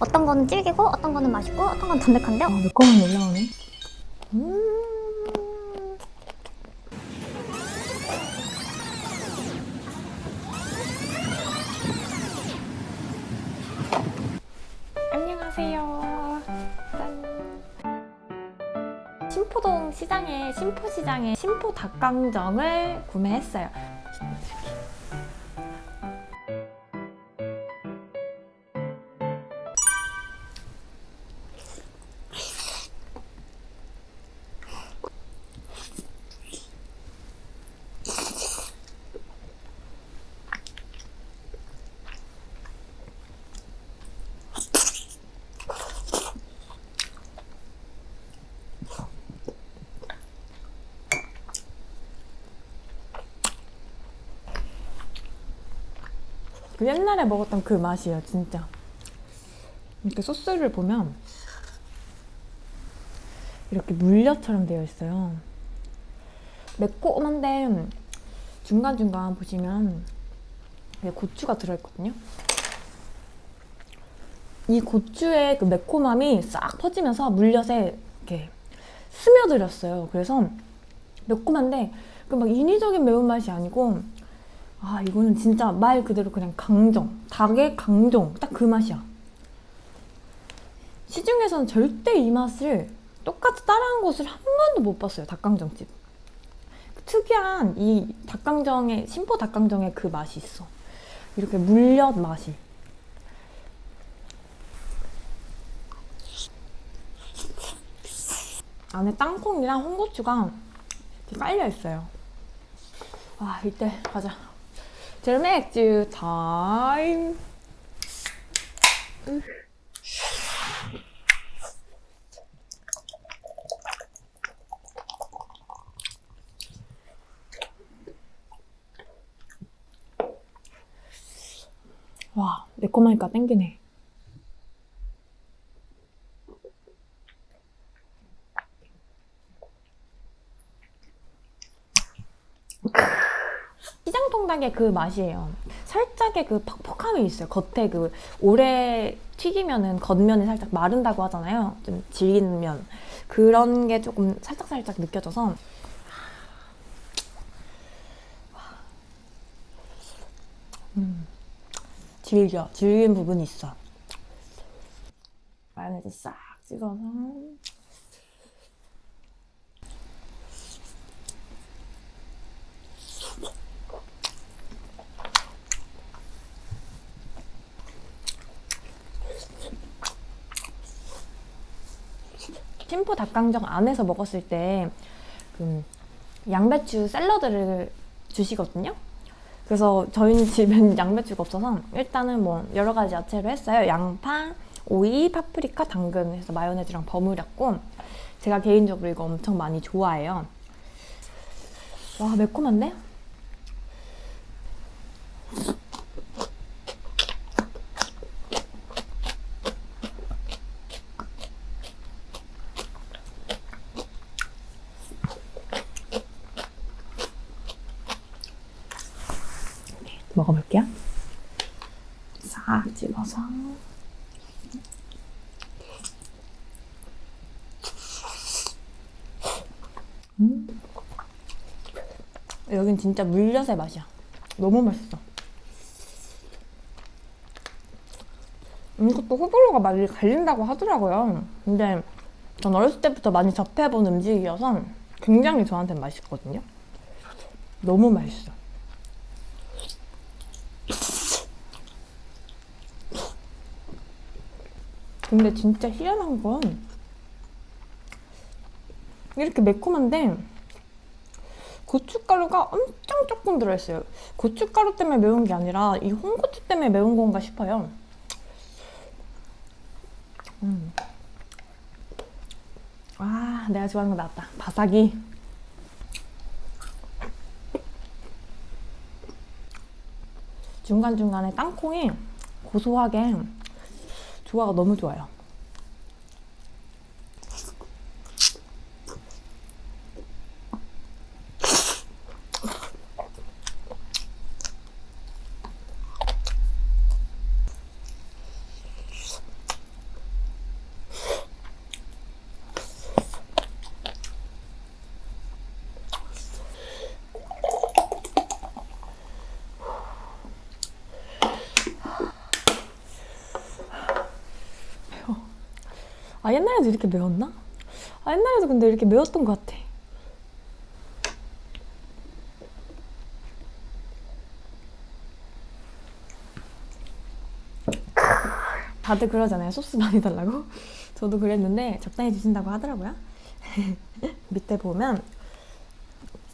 어떤 거는 질기고 어떤 거는 맛있고 어떤 건 담백한데 아, 매콤한 올라오네. 음. 안녕하세요. 짠. 신포동 시장에 신포시장에 신포 닭강정을 구매했어요. 그 옛날에 먹었던 그 맛이에요, 진짜. 이렇게 소스를 보면 이렇게 물엿처럼 되어 있어요. 매콤한데 중간중간 보시면 고추가 들어있거든요. 이 고추의 그 매콤함이 싹 퍼지면서 물엿에 이렇게 스며들었어요. 그래서 매콤한데 그 막 인위적인 매운맛이 아니고 아 이거는 진짜 말 그대로 그냥 강정 닭의 강정 딱 그 맛이야. 시중에서는 절대 이 맛을 똑같이 따라한 곳을 한 번도 못 봤어요 닭강정집. 그 특이한 이 닭강정의 신포 닭강정의 그 맛이 있어. 이렇게 물엿 맛이. 안에 땅콩이랑 홍고추가 깔려 있어요. 와 이때 가자 젤 맥주 타임. 와 매콤하니까 땡기네 통닭의 그 맛이에요. 살짝의 그 퍽퍽함이 있어요. 겉에 그 오래 튀기면은 겉면이 살짝 마른다고 하잖아요. 좀 질긴 면. 그런 게 조금 살짝살짝 느껴져서 음, 질겨. 질긴 부분이 있어. 마요네즈 싹 찍어서 심포 닭강정 안에서 먹었을 때 그 양배추 샐러드를 주시거든요. 그래서 저희는 집엔 양배추가 없어서 일단은 뭐 여러 가지 야채로 했어요. 양파, 오이, 파프리카, 당근 해서 마요네즈랑 버무렸고 제가 개인적으로 이거 엄청 많이 좋아해요. 와 매콤한데? 먹어볼게요. 싹 집어서. 음. 여긴 진짜 물엿의 맛이야. 너무 맛있어. 이것도 호불호가 많이 갈린다고 하더라고요. 근데 전 어렸을 때부터 많이 접해본 음식이어서 굉장히 저한테 맛있거든요. 너무 맛있어. 근데 진짜 희한한 건 이렇게 매콤한데 고춧가루가 엄청 조금 들어있어요. 고춧가루 때문에 매운 게 아니라 이 홍고추 때문에 매운 건가 싶어요. 음. 아, 내가 좋아하는 거 나왔다. 바삭이. 중간중간에 땅콩이 고소하게 조화가 너무 좋아요. 아 옛날에도 이렇게 매웠나? 아 옛날에도 근데 이렇게 매웠던 것 같아. 다들 그러잖아요. 소스 많이 달라고. 저도 그랬는데 적당히 드신다고 하더라고요. 밑에 보면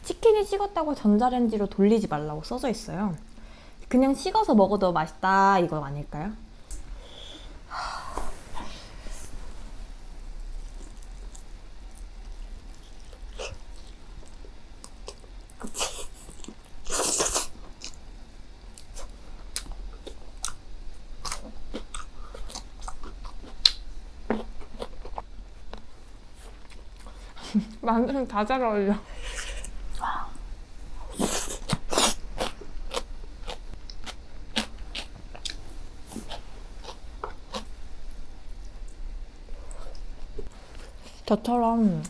치킨이 식었다고 전자레인지로 돌리지 말라고 써져 있어요. 그냥 식어서 먹어도 맛있다 이거 아닐까요? 마늘은 다잘 어울려. 저처럼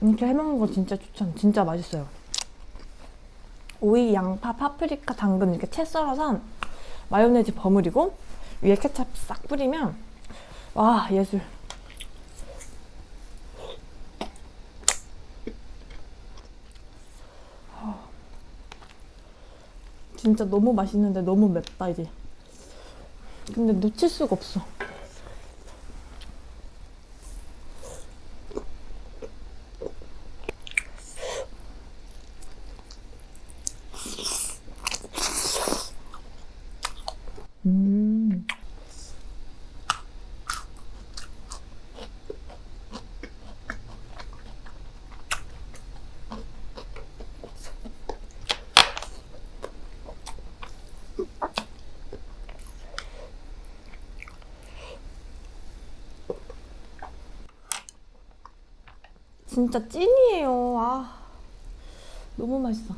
이렇게 해먹는 거 진짜 추천. 진짜 맛있어요. 오이, 양파, 파프리카, 당근 이렇게 채 썰어서 마요네즈 버무리고 위에 케찹 싹 뿌리면 와 예술. 진짜 너무 맛있는데 너무 맵다 이제. 근데 놓칠 수가 없어. 음. 진짜 찐이에요. 아, 너무 맛있어.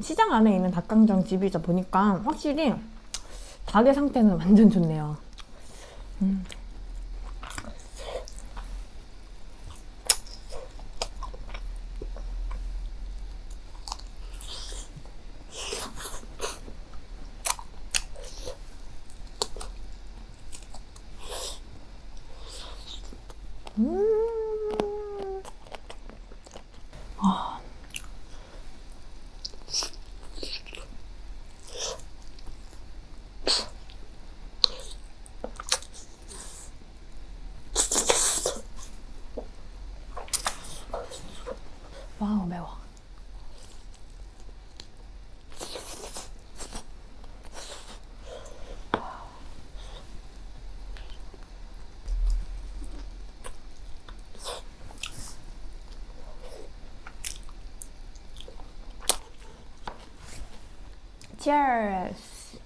시장 안에 있는 닭강정 집이다 보니까 확실히 닭의 상태는 완전 좋네요. 음. 음. 아. 와우 매워. Cheers.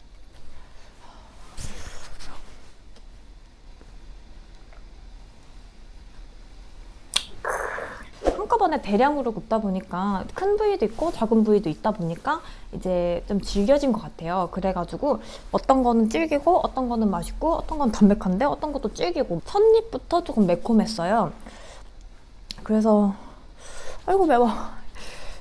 한꺼번에 대량으로 굽다 보니까 큰 부위도 있고 작은 부위도 있다 보니까 이제 좀 질겨진 것 같아요. 그래가지고 어떤 거는 질기고 어떤 거는 맛있고 어떤 건 담백한데 어떤 것도 질기고 첫입부터 조금 매콤했어요. 그래서 아이고 매워